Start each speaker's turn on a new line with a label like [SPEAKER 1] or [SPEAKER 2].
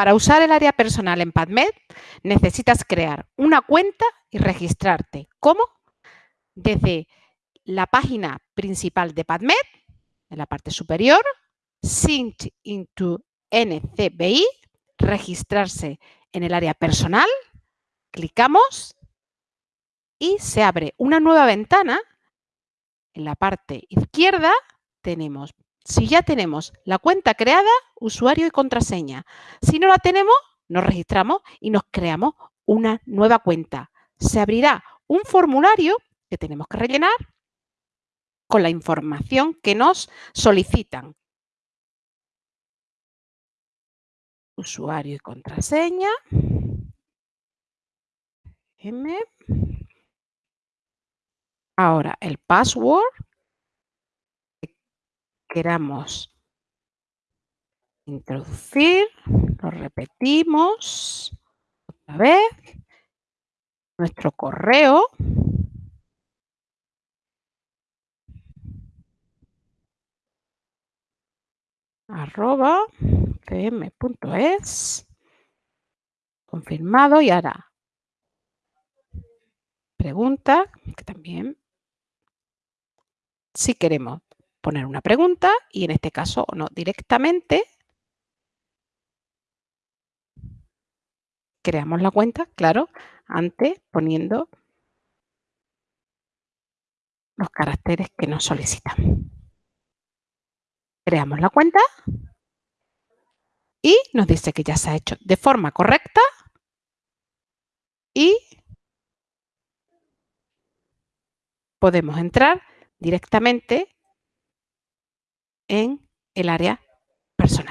[SPEAKER 1] Para usar el área personal en PadMed necesitas crear una cuenta y registrarte. ¿Cómo? Desde la página principal de PadMed, en la parte superior, Sync into NCBI, registrarse en el área personal, clicamos y se abre una nueva ventana. En la parte izquierda tenemos, si ya tenemos la cuenta creada, usuario y contraseña. Si no la tenemos, nos registramos y nos creamos una nueva cuenta. Se abrirá un formulario que tenemos que rellenar con la información que nos solicitan. Usuario y contraseña. Ahora el password queramos introducir, lo repetimos otra vez, nuestro correo, arroba cm.es, confirmado y ahora pregunta, que también si queremos poner una pregunta y en este caso no directamente creamos la cuenta, claro, antes poniendo los caracteres que nos solicitan. Creamos la cuenta y nos dice que ya se ha hecho de forma correcta y podemos entrar directamente en el área personal.